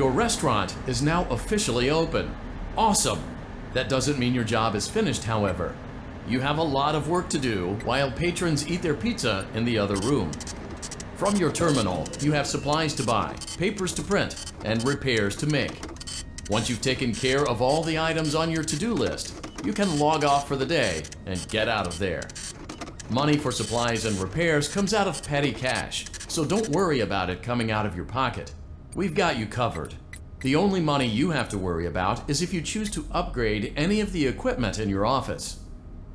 Your restaurant is now officially open. Awesome! That doesn't mean your job is finished, however. You have a lot of work to do while patrons eat their pizza in the other room. From your terminal, you have supplies to buy, papers to print, and repairs to make. Once you've taken care of all the items on your to-do list, you can log off for the day and get out of there. Money for supplies and repairs comes out of petty cash, so don't worry about it coming out of your pocket. We've got you covered. The only money you have to worry about is if you choose to upgrade any of the equipment in your office.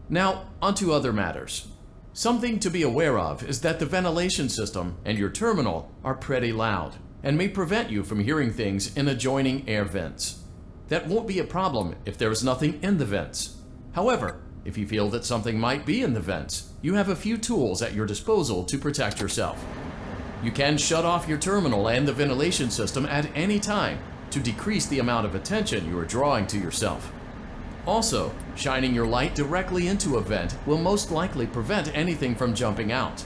Now, onto other matters. Something to be aware of is that the ventilation system and your terminal are pretty loud and may prevent you from hearing things in adjoining air vents. That won't be a problem if there is nothing in the vents. However, if you feel that something might be in the vents, you have a few tools at your disposal to protect yourself. You can shut off your terminal and the ventilation system at any time to decrease the amount of attention you are drawing to yourself. Also, shining your light directly into a vent will most likely prevent anything from jumping out.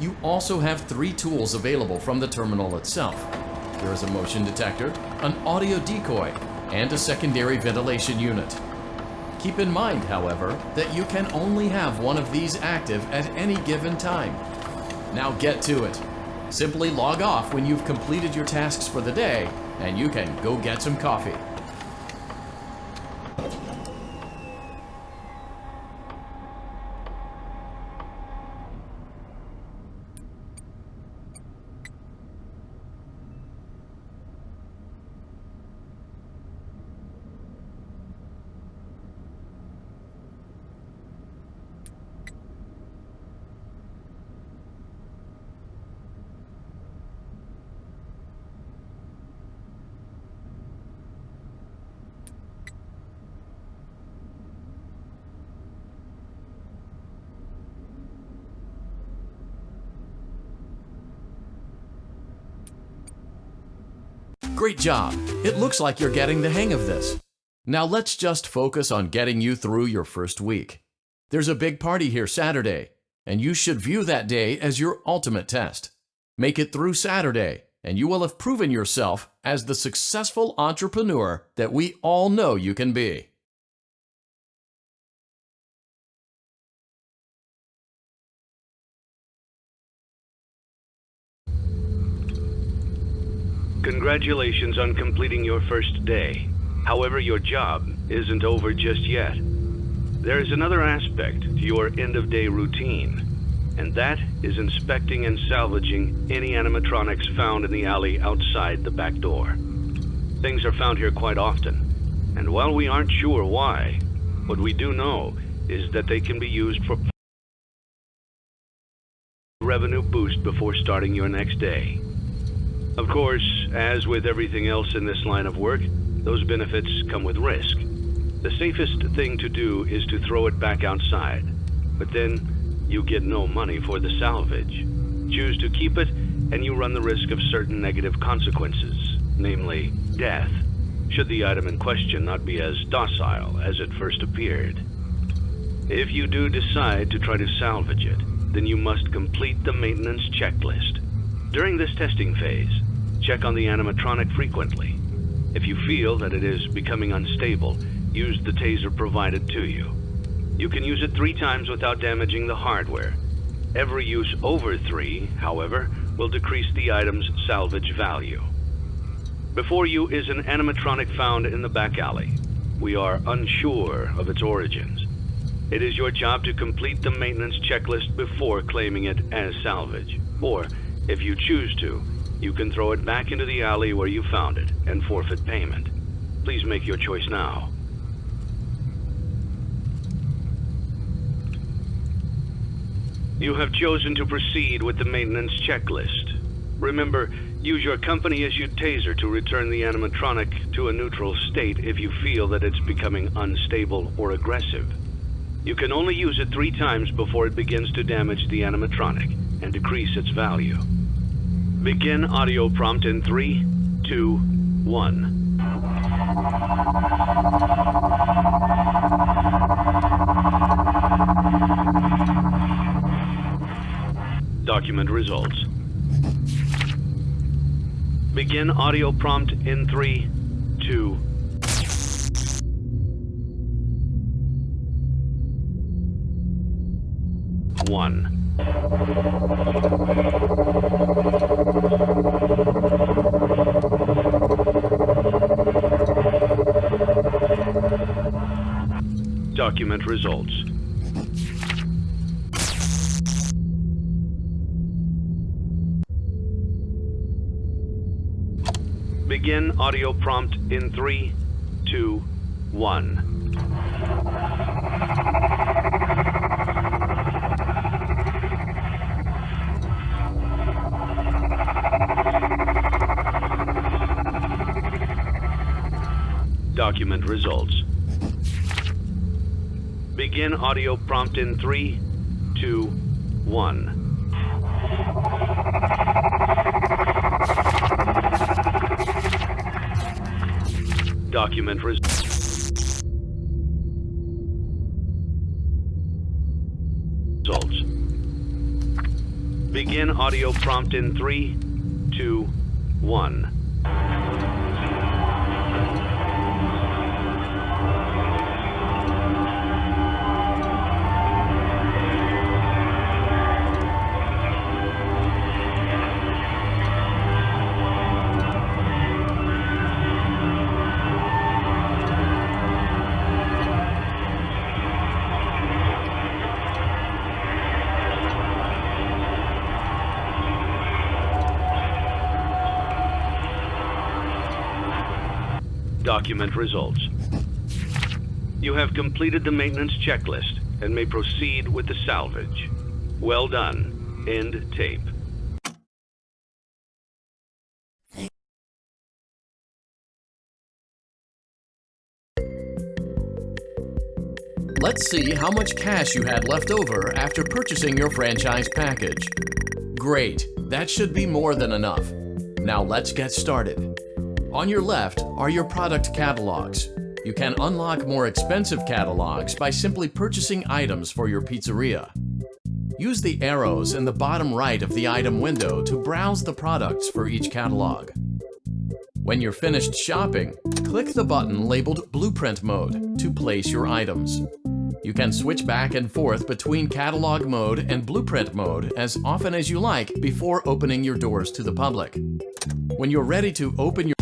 You also have three tools available from the terminal itself. There is a motion detector, an audio decoy, and a secondary ventilation unit. Keep in mind, however, that you can only have one of these active at any given time. Now get to it. Simply log off when you've completed your tasks for the day, and you can go get some coffee. Great job! It looks like you're getting the hang of this. Now let's just focus on getting you through your first week. There's a big party here Saturday, and you should view that day as your ultimate test. Make it through Saturday, and you will have proven yourself as the successful entrepreneur that we all know you can be. Congratulations on completing your first day. However, your job isn't over just yet. There is another aspect to your end-of-day routine, and that is inspecting and salvaging any animatronics found in the alley outside the back door. Things are found here quite often, and while we aren't sure why, what we do know is that they can be used for revenue boost before starting your next day. Of course, as with everything else in this line of work, those benefits come with risk. The safest thing to do is to throw it back outside, but then you get no money for the salvage. Choose to keep it, and you run the risk of certain negative consequences, namely death, should the item in question not be as docile as it first appeared. If you do decide to try to salvage it, then you must complete the maintenance checklist. During this testing phase, check on the animatronic frequently. If you feel that it is becoming unstable, use the taser provided to you. You can use it three times without damaging the hardware. Every use over three, however, will decrease the item's salvage value. Before you is an animatronic found in the back alley. We are unsure of its origins. It is your job to complete the maintenance checklist before claiming it as salvage. Or, if you choose to, you can throw it back into the alley where you found it and forfeit payment. Please make your choice now. You have chosen to proceed with the maintenance checklist. Remember, use your company-issued taser to return the animatronic to a neutral state if you feel that it's becoming unstable or aggressive. You can only use it three times before it begins to damage the animatronic and decrease its value. Begin audio prompt in three, two, one. Document results. Begin audio prompt in three, two, one. Document results. Begin audio prompt in three, two, one. Document results. Begin audio prompt in three, two, one. Document res- results. Begin audio prompt in three, two, one. Document results. You have completed the maintenance checklist and may proceed with the salvage. Well done. End tape. Let's see how much cash you had left over after purchasing your franchise package. Great, that should be more than enough. Now let's get started. On your left are your product catalogs. You can unlock more expensive catalogs by simply purchasing items for your pizzeria. Use the arrows in the bottom right of the item window to browse the products for each catalog. When you're finished shopping, click the button labeled Blueprint Mode to place your items. You can switch back and forth between Catalog Mode and Blueprint Mode as often as you like before opening your doors to the public. When you're ready to open your